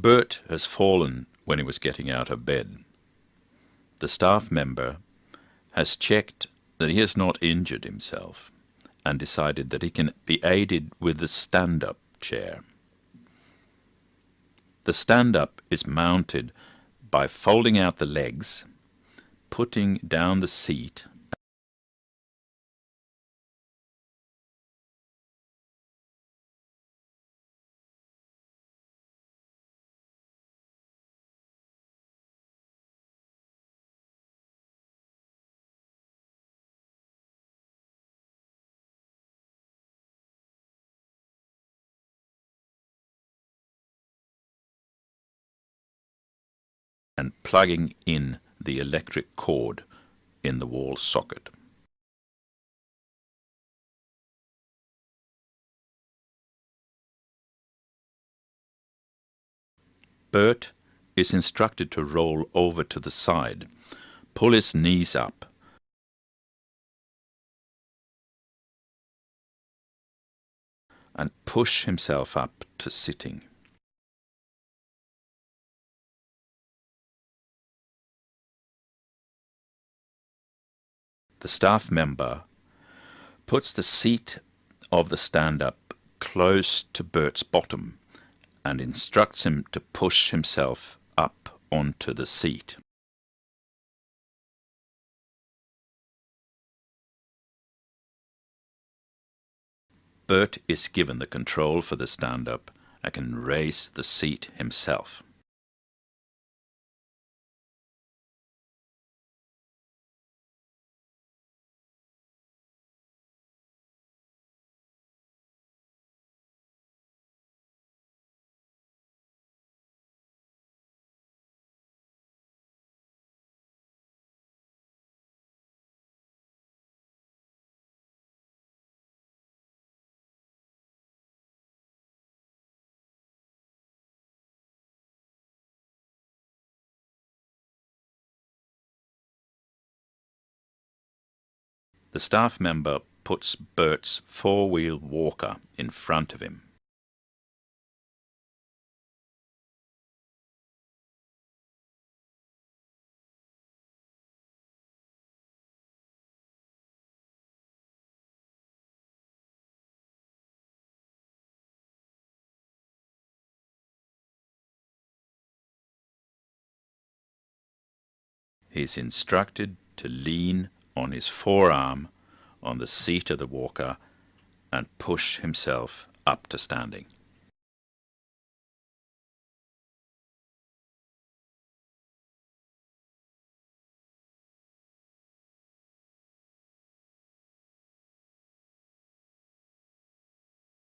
Bert has fallen when he was getting out of bed. The staff member has checked that he has not injured himself and decided that he can be aided with the stand-up chair. The stand-up is mounted by folding out the legs, putting down the seat and plugging in the electric cord in the wall socket. Bert is instructed to roll over to the side, pull his knees up, and push himself up to sitting. The staff member puts the seat of the stand-up close to Bert's bottom and instructs him to push himself up onto the seat. Bert is given the control for the stand-up and can raise the seat himself. The staff member puts Bert's four-wheel walker in front of him. He is instructed to lean on his forearm on the seat of the walker and push himself up to standing.